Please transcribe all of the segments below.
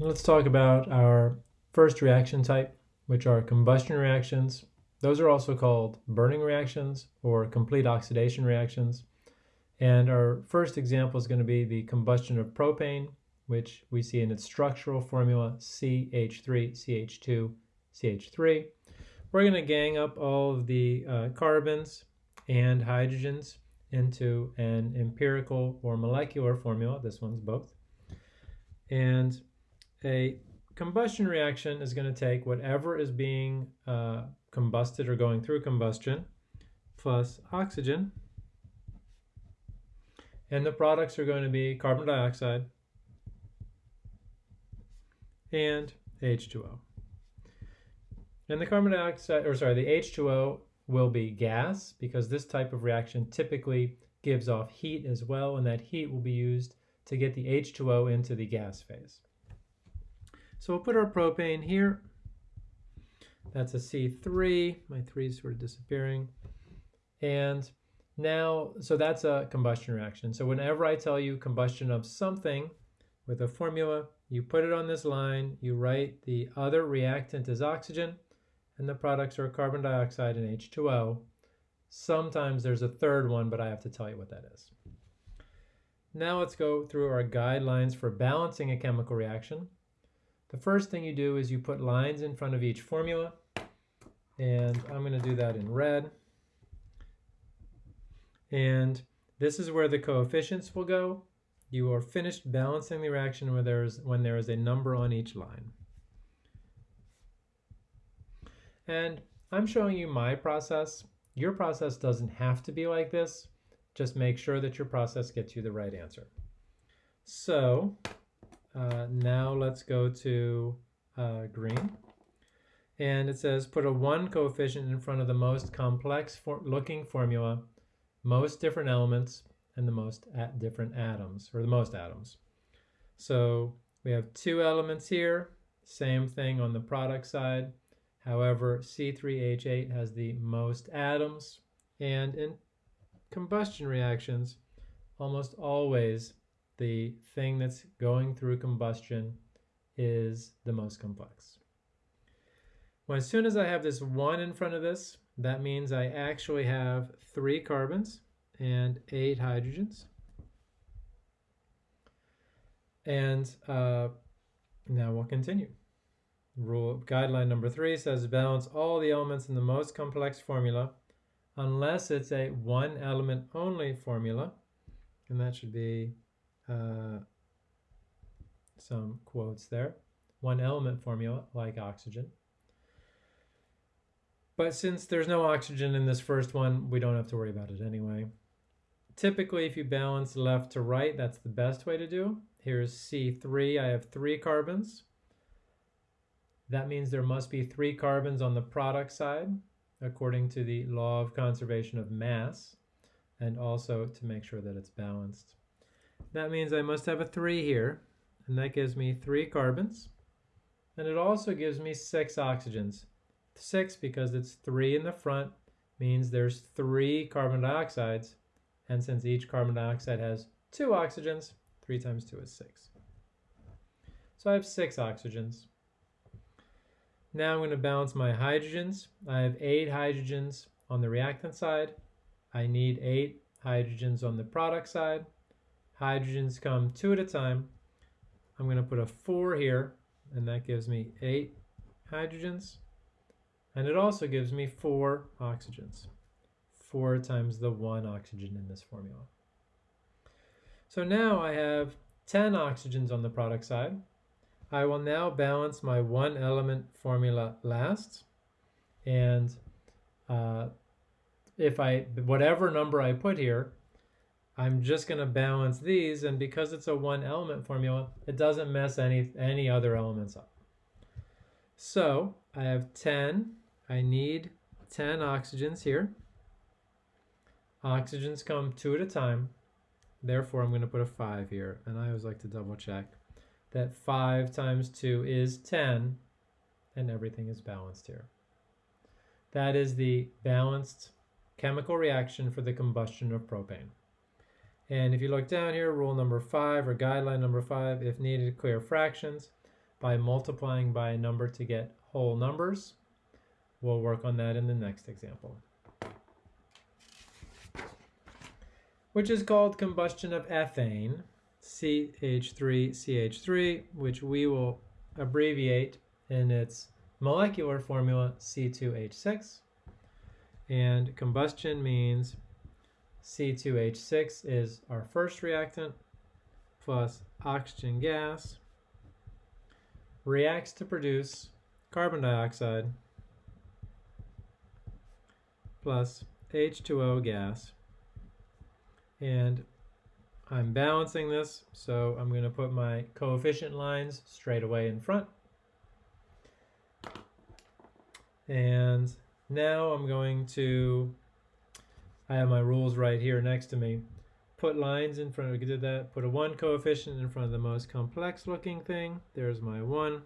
let's talk about our first reaction type, which are combustion reactions. Those are also called burning reactions or complete oxidation reactions. And our first example is going to be the combustion of propane, which we see in its structural formula CH3, CH2, CH3. We're going to gang up all of the uh, carbons and hydrogens into an empirical or molecular formula. This one's both. And a combustion reaction is going to take whatever is being uh, combusted or going through combustion plus oxygen. And the products are going to be carbon dioxide and H2O. And the carbon dioxide, or sorry, the H2O will be gas because this type of reaction typically gives off heat as well, and that heat will be used to get the H2O into the gas phase. So we'll put our propane here. That's a C3. My 3 is sort of disappearing. And now, so that's a combustion reaction. So whenever I tell you combustion of something with a formula, you put it on this line, you write the other reactant is oxygen, and the products are carbon dioxide and H2O. Sometimes there's a third one, but I have to tell you what that is. Now let's go through our guidelines for balancing a chemical reaction. The first thing you do is you put lines in front of each formula, and I'm going to do that in red. And this is where the coefficients will go. You are finished balancing the reaction when there is, when there is a number on each line. And I'm showing you my process. Your process doesn't have to be like this. Just make sure that your process gets you the right answer. So uh, now let's go to uh, green. And it says put a 1 coefficient in front of the most complex for looking formula, most different elements, and the most at different atoms, or the most atoms. So we have two elements here, same thing on the product side. However, C3H8 has the most atoms, and in combustion reactions, almost always the thing that's going through combustion is the most complex. Well, as soon as I have this 1 in front of this, that means I actually have 3 carbons and 8 hydrogens. And uh, now we'll continue. Rule guideline number three says balance all the elements in the most complex formula unless it's a one element only formula. And that should be uh, some quotes there. One element formula like oxygen. But since there's no oxygen in this first one, we don't have to worry about it anyway. Typically, if you balance left to right, that's the best way to do. Here's C3, I have three carbons. That means there must be three carbons on the product side, according to the law of conservation of mass, and also to make sure that it's balanced. That means I must have a 3 here, and that gives me 3 carbons. And it also gives me 6 oxygens. 6 because it's 3 in the front means there's 3 carbon dioxides, and since each carbon dioxide has 2 oxygens, 3 times 2 is 6. So I have 6 oxygens. Now I'm going to balance my hydrogens. I have eight hydrogens on the reactant side. I need eight hydrogens on the product side. Hydrogens come two at a time. I'm going to put a four here, and that gives me eight hydrogens. And it also gives me four oxygens. Four times the one oxygen in this formula. So now I have 10 oxygens on the product side. I will now balance my one element formula last. And uh, if I, whatever number I put here, I'm just going to balance these. And because it's a one element formula, it doesn't mess any, any other elements up. So I have 10. I need 10 oxygens here. Oxygens come two at a time. Therefore, I'm going to put a 5 here. And I always like to double check that 5 times 2 is 10, and everything is balanced here. That is the balanced chemical reaction for the combustion of propane. And if you look down here, rule number 5 or guideline number 5, if needed, clear fractions. by multiplying by a number to get whole numbers. We'll work on that in the next example. Which is called combustion of ethane, CH3CH3, which we will abbreviate in its molecular formula C2H6. And combustion means C2H6 is our first reactant plus oxygen gas reacts to produce carbon dioxide plus H2O gas. And I'm balancing this, so I'm going to put my coefficient lines straight away in front. And now I'm going to, I have my rules right here next to me. Put lines in front, of we did that, put a one coefficient in front of the most complex looking thing. There's my one.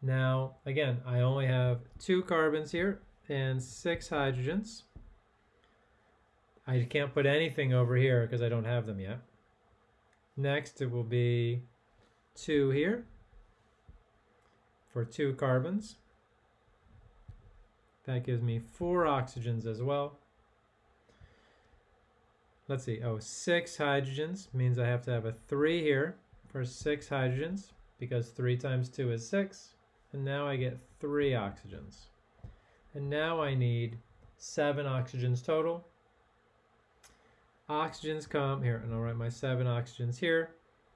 Now, again, I only have two carbons here and six hydrogens. I can't put anything over here because I don't have them yet. Next, it will be two here for two carbons. That gives me four oxygens as well. Let's see, oh, six hydrogens means I have to have a three here for six hydrogens because three times two is six. And now I get three oxygens. And now I need seven oxygens total. Oxygens come here, and I'll write my seven oxygens here.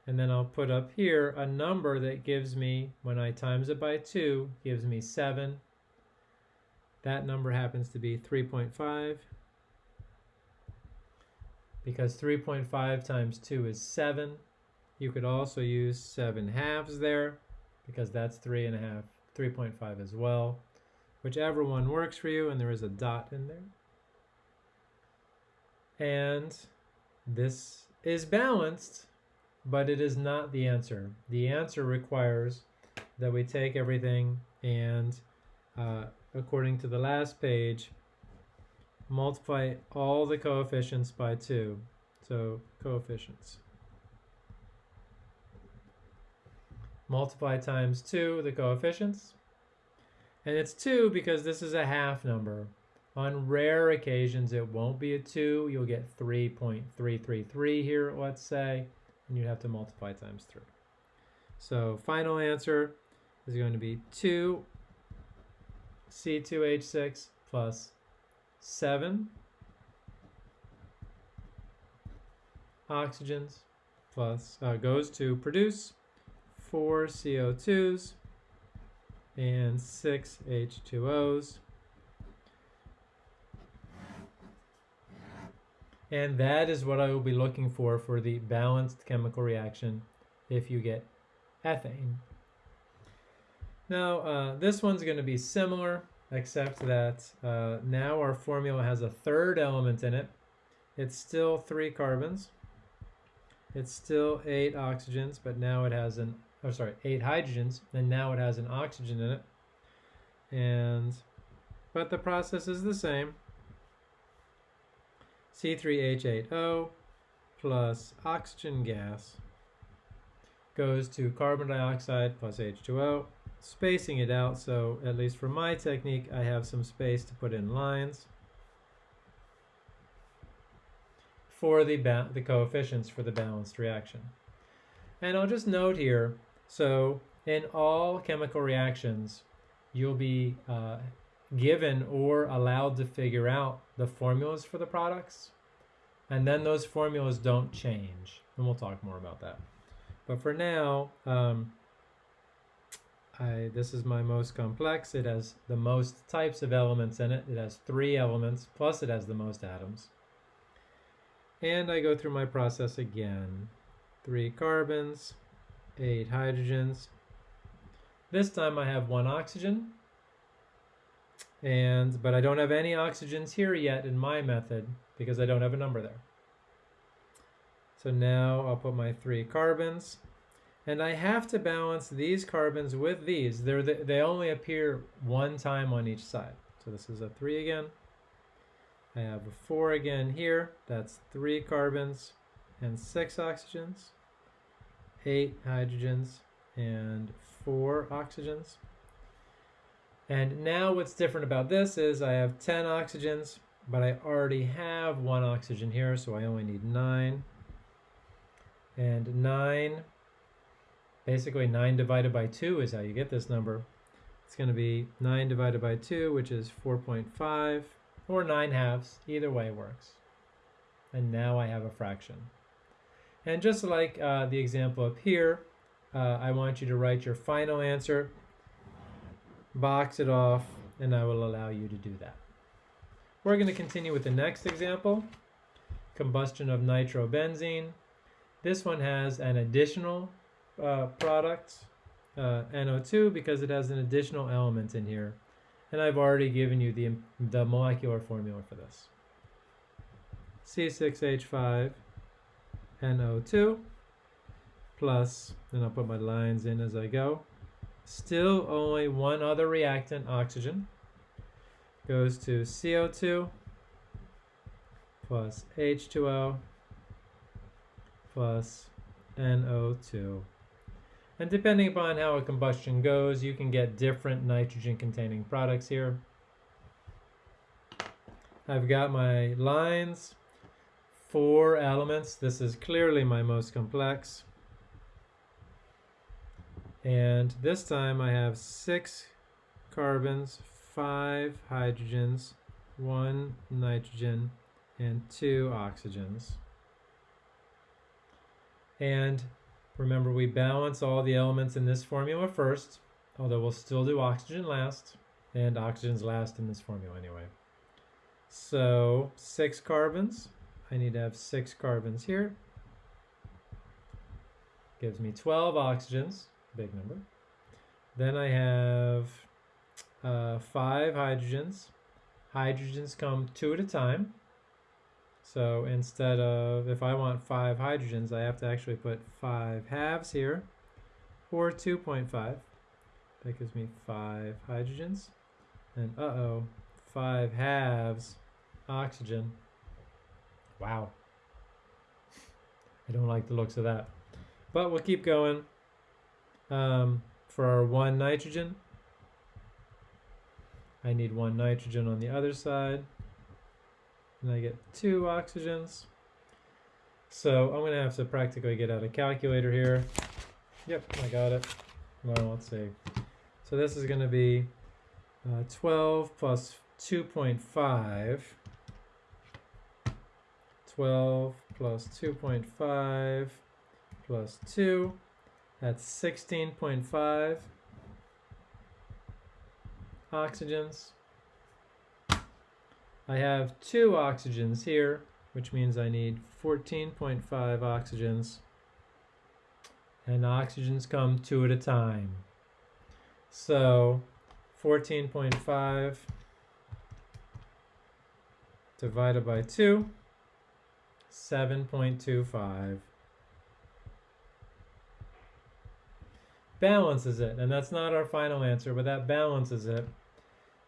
And then I'll put up here a number that gives me, when I times it by two, gives me seven. That number happens to be 3.5 because 3.5 times 2 is 7. You could also use 7 halves there because that's 3.5, 3.5 as well. Whichever one works for you, and there is a dot in there. And this is balanced, but it is not the answer. The answer requires that we take everything and uh, according to the last page, multiply all the coefficients by 2. So coefficients. Multiply times 2 the coefficients. And it's 2 because this is a half number. On rare occasions, it won't be a 2. You'll get 3.333 here, let's say, and you have to multiply times 3. So final answer is going to be 2 C2H6 plus 7 oxygens plus uh, goes to produce 4 CO2s and 6 H2Os. And that is what I will be looking for for the balanced chemical reaction if you get ethane. Now, uh, this one's going to be similar, except that uh, now our formula has a third element in it. It's still three carbons. It's still eight oxygens, but now it has an, oh sorry, eight hydrogens, and now it has an oxygen in it. And, but the process is the same. C3H8O plus oxygen gas goes to carbon dioxide plus H2O spacing it out so at least for my technique I have some space to put in lines for the, the coefficients for the balanced reaction. And I'll just note here, so in all chemical reactions you'll be uh, given or allowed to figure out the formulas for the products and then those formulas don't change and we'll talk more about that. But for now, um, I, this is my most complex. It has the most types of elements in it. It has three elements, plus it has the most atoms. And I go through my process again. Three carbons, eight hydrogens. This time I have one oxygen, and but I don't have any oxygens here yet in my method because I don't have a number there. So now I'll put my three carbons, and I have to balance these carbons with these. They're the, they only appear one time on each side. So this is a 3 again. I have a 4 again here. That's 3 carbons and 6 oxygens, 8 hydrogens, and four oxygens. And now what's different about this is I have 10 oxygens, but I already have one oxygen here, so I only need nine. And nine, basically nine divided by two is how you get this number. It's gonna be nine divided by two, which is 4.5, or nine halves, either way works. And now I have a fraction. And just like uh, the example up here, uh, I want you to write your final answer box it off, and I will allow you to do that. We're going to continue with the next example, combustion of nitrobenzene. This one has an additional uh, product, uh, NO2, because it has an additional element in here. And I've already given you the, the molecular formula for this. C6H5 NO2 plus, and I'll put my lines in as I go, Still only one other reactant, oxygen, goes to CO2 plus H2O plus NO2. And depending upon how a combustion goes, you can get different nitrogen containing products here. I've got my lines, four elements. This is clearly my most complex. And this time I have six carbons, five hydrogens, one nitrogen, and two oxygens. And remember, we balance all the elements in this formula first, although we'll still do oxygen last, and oxygen's last in this formula anyway. So six carbons, I need to have six carbons here. Gives me 12 oxygens big number. Then I have uh, five hydrogens. Hydrogens come two at a time. So instead of, if I want five hydrogens, I have to actually put five halves here, or 2.5. That gives me five hydrogens. And uh-oh, five halves oxygen. Wow. I don't like the looks of that. But we'll keep going um, for our one nitrogen. I need one nitrogen on the other side. And I get two oxygens. So I'm going to have to practically get out a calculator here. Yep, I got it. Well, let's see. So this is going to be uh, 12 plus 2.5. 12 plus 2.5 plus 2 that's 16.5 oxygens. I have two oxygens here, which means I need 14.5 oxygens. And oxygens come two at a time. So 14.5 divided by 2, 7.25. balances it. And that's not our final answer, but that balances it.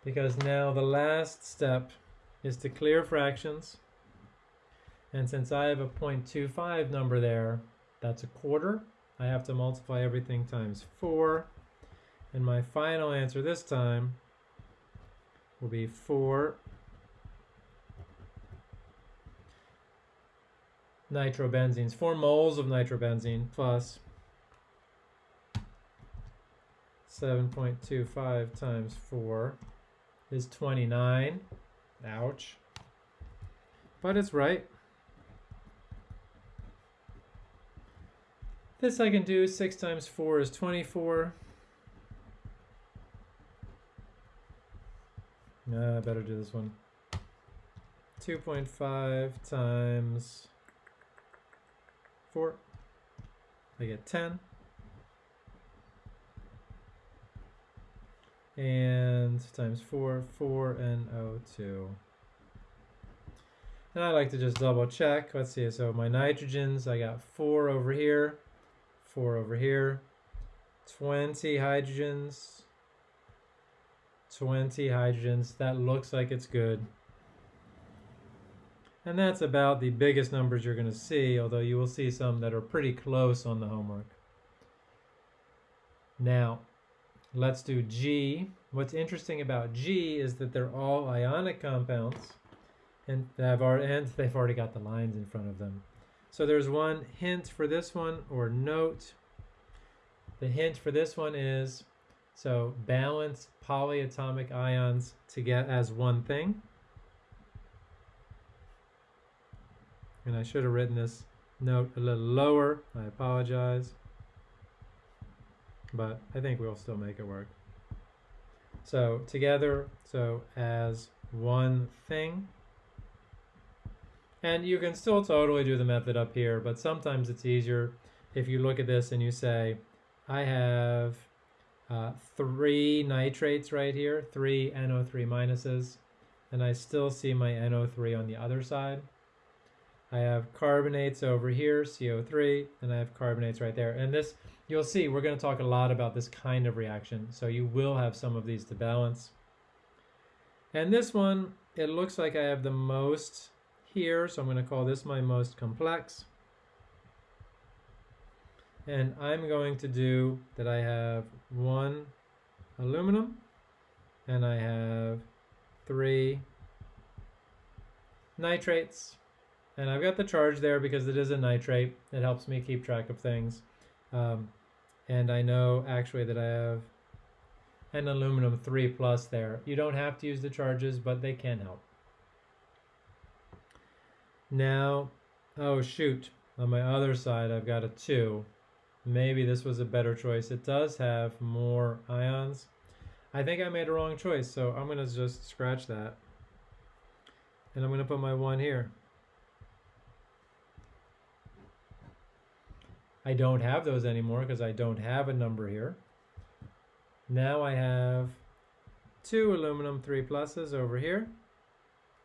Because now the last step is to clear fractions. And since I have a 0.25 number there, that's a quarter. I have to multiply everything times 4. And my final answer this time will be 4 nitrobenzenes, 4 moles of nitrobenzene plus 7.25 times 4 is 29. Ouch. But it's right. This I can do. 6 times 4 is 24. Nah, I better do this one. 2.5 times 4. I get 10. And times 4, 4 and O2. And I like to just double check. Let's see, so my nitrogens, I got 4 over here, 4 over here, 20 hydrogens, 20 hydrogens. That looks like it's good. And that's about the biggest numbers you're going to see, although you will see some that are pretty close on the homework. Now, let's do G. What's interesting about G is that they're all ionic compounds, and they've already, got the lines in front of them. So there's one hint for this one, or note. The hint for this one is, so balance polyatomic ions to get as one thing. And I should have written this note a little lower. I apologize. But I think we'll still make it work. So together, so as one thing. And you can still totally do the method up here, but sometimes it's easier if you look at this and you say, I have uh, three nitrates right here, three NO3 minuses, and I still see my NO3 on the other side. I have carbonates over here, CO3, and I have carbonates right there. And this, you'll see, we're going to talk a lot about this kind of reaction. So you will have some of these to balance. And this one, it looks like I have the most here, so I'm going to call this my most complex. And I'm going to do that I have one aluminum and I have three nitrates. And I've got the charge there because it is a nitrate. It helps me keep track of things. Um, and I know actually that I have an aluminum 3 plus there. You don't have to use the charges, but they can help. Now, oh shoot, on my other side I've got a 2. Maybe this was a better choice. It does have more ions. I think I made a wrong choice, so I'm going to just scratch that. And I'm going to put my 1 here. I don't have those anymore because I don't have a number here. Now I have two aluminum 3 pluses over here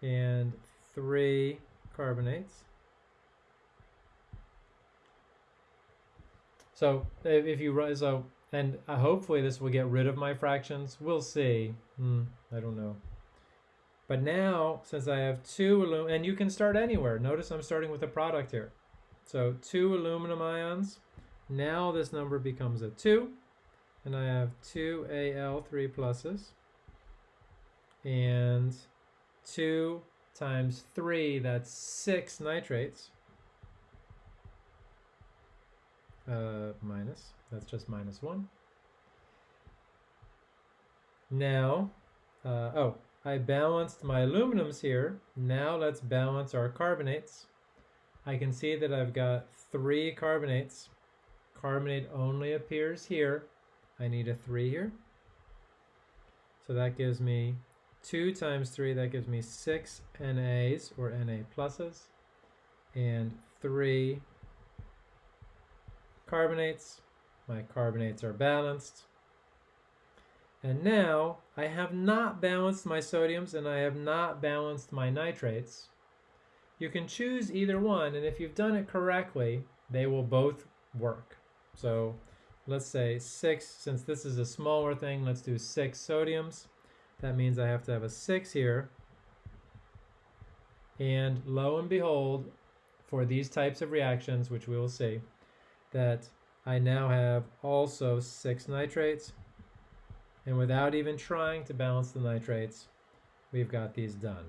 and three carbonates. So if you so, and uh, hopefully this will get rid of my fractions. We'll see. Hmm, I don't know. But now, since I have two aluminum, and you can start anywhere. Notice I'm starting with a product here. So two aluminum ions. Now this number becomes a 2. And I have two Al3 pluses. And 2 times 3, that's 6 nitrates. Uh, minus, that's just minus 1. Now, uh, oh, I balanced my aluminums here. Now let's balance our carbonates. I can see that I've got three carbonates. Carbonate only appears here. I need a 3 here. So that gives me 2 times 3, that gives me 6 NAs, or Na pluses, and 3 carbonates. My carbonates are balanced. And now I have not balanced my sodiums and I have not balanced my nitrates. You can choose either one, and if you've done it correctly, they will both work. So let's say six, since this is a smaller thing, let's do six sodiums. That means I have to have a six here. And lo and behold, for these types of reactions, which we will see, that I now have also six nitrates. And without even trying to balance the nitrates, we've got these done.